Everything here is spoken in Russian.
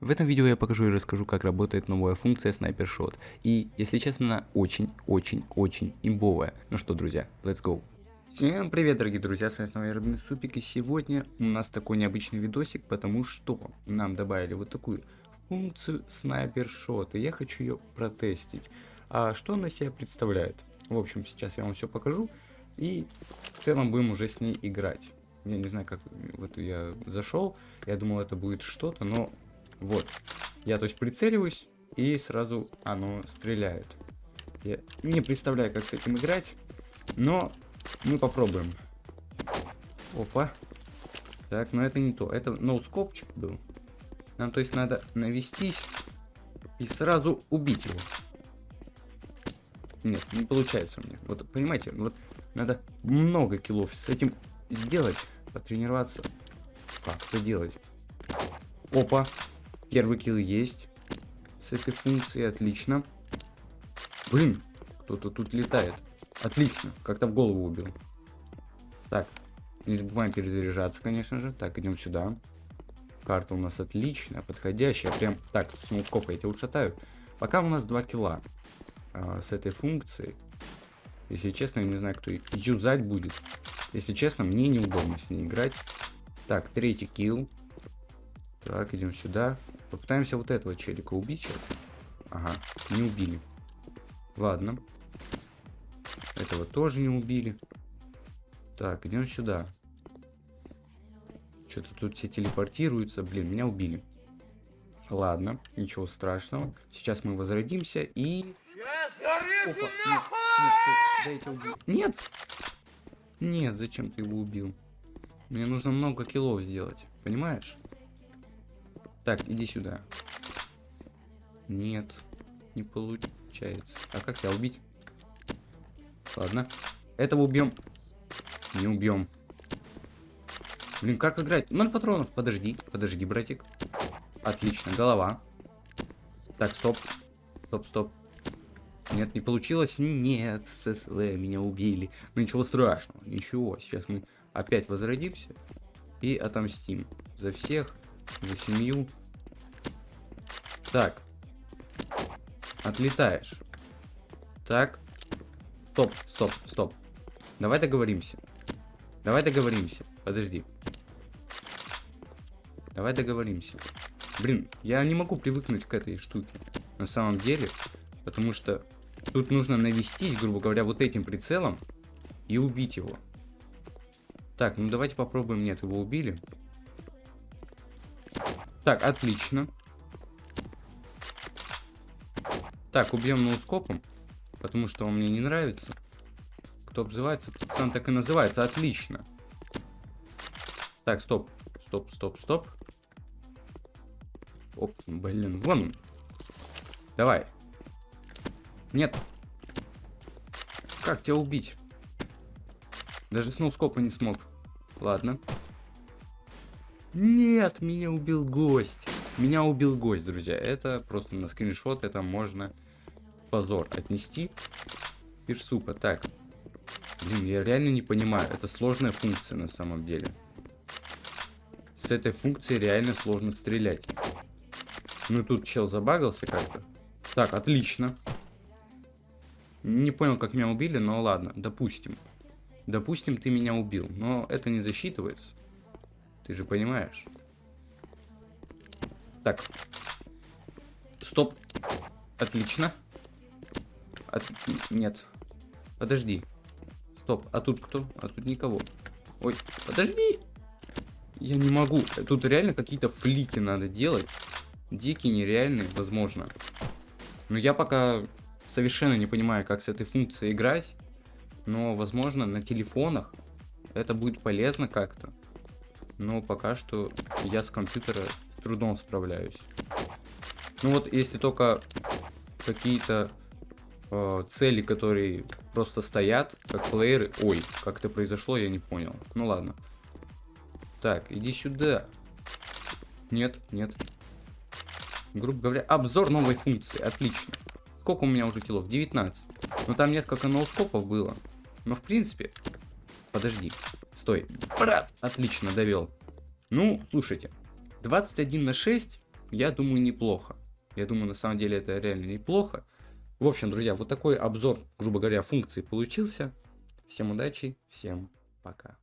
В этом видео я покажу и расскажу, как работает новая функция Sniper Shot. И, если честно, она очень-очень-очень имбовая. Ну что, друзья, let's go. Всем привет, дорогие друзья, с вами снова я Рыбный Супик, и сегодня у нас такой необычный видосик, потому что нам добавили вот такую функцию Sniper Shot, и я хочу ее протестить. А что она себя представляет? В общем, сейчас я вам все покажу, и в целом будем уже с ней играть. Я не знаю, как вот я зашел, я думал, это будет что-то, но вот. Я, то есть, прицеливаюсь, и сразу оно стреляет. Я не представляю, как с этим играть, но мы попробуем. Опа. Так, но это не то. Это ноускопчик был. Нам, то есть, надо навестись и сразу убить его. Нет, не получается у меня. Вот, понимаете, вот надо много киллов с этим сделать, потренироваться. Как это делать? Опа. Первый килл есть. С этой функцией отлично. Блин, кто-то тут летает. Отлично, как-то в голову убил. Так, не забываем перезаряжаться, конечно же. Так, идем сюда. Карта у нас отличная, подходящая. Прям так, с ноускопа я тебя ушатаю. Пока у нас 2 килла а, с этой функцией. Если честно, я не знаю, кто юзать будет. Если честно, мне неудобно с ней играть. Так, третий килл. Так, идем сюда. Попытаемся вот этого челика убить сейчас. Ага, не убили. Ладно. Этого тоже не убили. Так, идем сюда. Что-то тут все телепортируются. Блин, меня убили. Ладно, ничего страшного. Сейчас мы возродимся и... Опа, нет, нет, стой, убить. Нет! Нет, зачем ты его убил? Мне нужно много киллов сделать, понимаешь? Так, иди сюда. Нет, не получается. А как тебя убить? Ладно. Этого убьем. Не убьем. Блин, как играть? Ноль патронов. Подожди, подожди, братик. Отлично, голова. Так, стоп. Стоп, стоп. Нет, не получилось? Нет, ССВ меня убили. Ну ничего страшного, ничего. Сейчас мы опять возродимся и отомстим за всех за семью. Так. Отлетаешь. Так. Стоп, стоп, стоп. Давай договоримся. Давай договоримся. Подожди. Давай договоримся. Блин, я не могу привыкнуть к этой штуке. На самом деле. Потому что тут нужно навестись, грубо говоря, вот этим прицелом. И убить его. Так, ну давайте попробуем. Нет, его убили. Так, отлично. Так, убьем ноускопом, потому что он мне не нравится. Кто обзывается, тот так и называется. Отлично. Так, стоп. Стоп, стоп, стоп. Оп, блин, вон. Давай. Нет. Как тебя убить? Даже с ноускопа не смог. Ладно. Нет, меня убил гость. Меня убил гость, друзья. Это просто на скриншот, это можно позор отнести. Пирсупа. Так. Блин, я реально не понимаю. Это сложная функция на самом деле. С этой функцией реально сложно стрелять. Ну тут чел забагался как-то. Так, отлично. Не понял, как меня убили, но ладно, допустим. Допустим, ты меня убил, но это не засчитывается. Ты же понимаешь. Так. Стоп. Отлично. От... Нет. Подожди. Стоп. А тут кто? А тут никого. Ой, подожди. Я не могу. Тут реально какие-то флики надо делать. Дикие, нереальные, возможно. Но я пока совершенно не понимаю, как с этой функцией играть. Но, возможно, на телефонах это будет полезно как-то но пока что я с компьютера трудом справляюсь. Ну вот, если только какие-то э, цели, которые просто стоят, как плееры... Ой, как это произошло, я не понял. Ну ладно. Так, иди сюда. Нет, нет. Грубо говоря, обзор новой функции. Отлично. Сколько у меня уже килов? 19. Но там несколько ноускопов было. Но в принципе... Подожди. Стой. Брат, отлично, довел. Ну, слушайте. 21 на 6 я думаю, неплохо. Я думаю, на самом деле это реально неплохо. В общем, друзья, вот такой обзор, грубо говоря, функции получился. Всем удачи, всем пока.